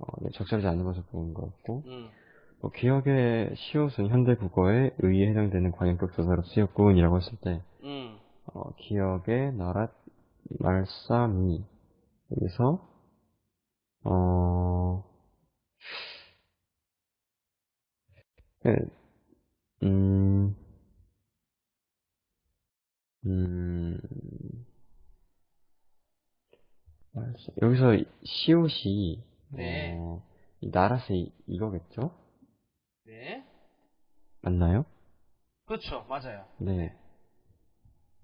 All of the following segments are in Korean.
어, 네, 적절하지 않은 것을 보는 것 같고, 음. 뭐, 기억의 시옷은 현대 국어에 의에 해당되는 관용격 조사로 쓰였군이라고 했을 때, 음. 어, 기억의 나랏 말싸미 여기서 어, 네, 음, 음, 여기서 이- 시옷이 네. 어, 이 나랏의 이거겠죠? 네. 맞나요? 그렇죠. 맞아요. 네.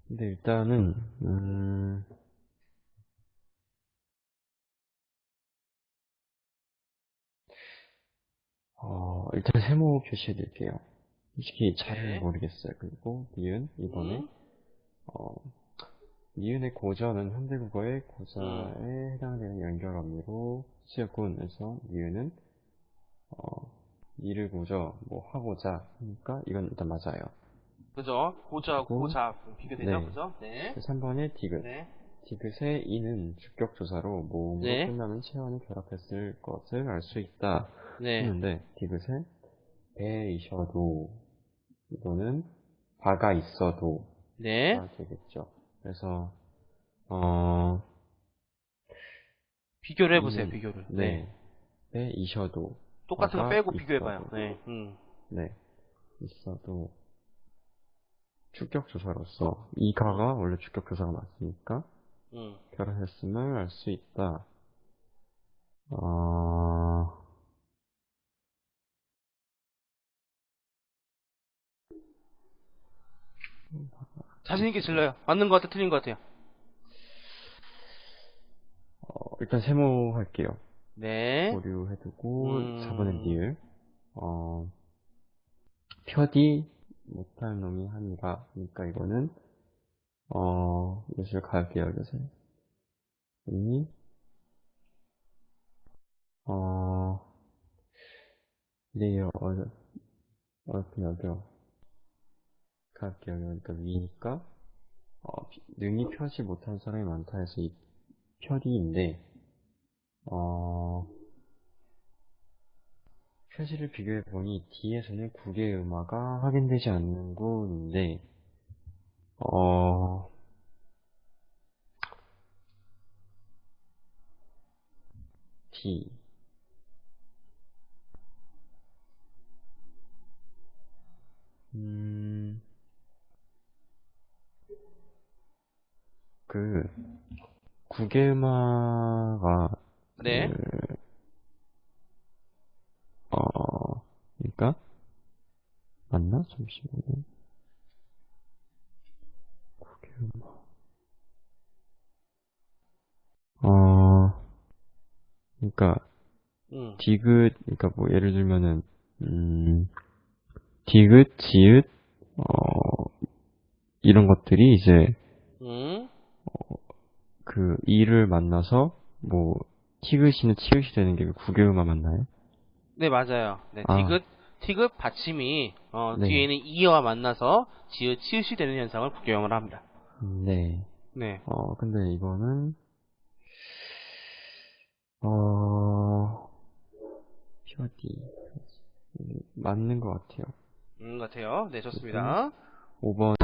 근데 일단은, 음, 어, 일단 세모 표시해 드릴게요. 솔직히 잘 네. 모르겠어요. 그리고 니은, 이번에, 음. 어, 니은의 고전은 현대국어의 고자에 해당되는 연결 어미로 쓰였군. 그래서 니은은, 어, 니를 고저, 뭐, 하고자 하니까 이건 일단 맞아요. 그죠? 고자, 고자 비교되죠? 네. 그죠? 네. 3번의 디귿. 네. 디귿의 이는 주격 조사로 모음으로 네. 끝나는 체원을 결합했을 것을 알 수 있다. 네. 했는데 디귿에 배이셔도 이거는 바가 있어도 네. 가 되겠죠. 그래서 어 비교를 해보세요, 음, 비교를. 네. 배이셔도 똑같은 거 빼고 비교해봐요. 네. 음. 네 있어도 주격조사로서 이 가가 원래 주격조사가 맞으니까 음. 결합했음을 알 수 있다. 어... 자신있게 질러요. 맞는 것 같아, 틀린 것 같아요. 어, 일단 세모 할게요. 네. 보류 해두고 음. 4번의 니을 어, 표디 못할 놈이 하니라 그러니까 이거는 어, 요술 갈게요 요새 이 어, 레이어 어려 어렵긴 어려워 갈게요 그러니까 위니까 어, 피- 능히 펴지 못한 사람이 많다 해서 이 표디인데 어, 표지를 비교해보니 D에서는 국의 음화가 확인되지 않는 군인데 어... D 음... 그 국의 음화가 네. 그, 어, 그러니까 맞나? 잠시만요. 국외음악. 어, 그러니까 음. 디귿, 그러니까 뭐 예를 들면은 음, 디귿, 지읒, 어, 이런 것들이 이제 음. 그 이를 만나서 뭐 티귿이는 치읓이 되는 게 국외음악 맞나요? 네, 맞아요. 네, 아. 디귿, 디귿 받침이, 어, 네. 뒤에 있는 이어와 만나서 지읒, 치읓이 되는 현상을 국교형을 합니다. 네. 네. 어, 근데 이거는, 어, 표디. 맞는 것 같아요. 음, 같아요. 네, 좋습니다. 5번.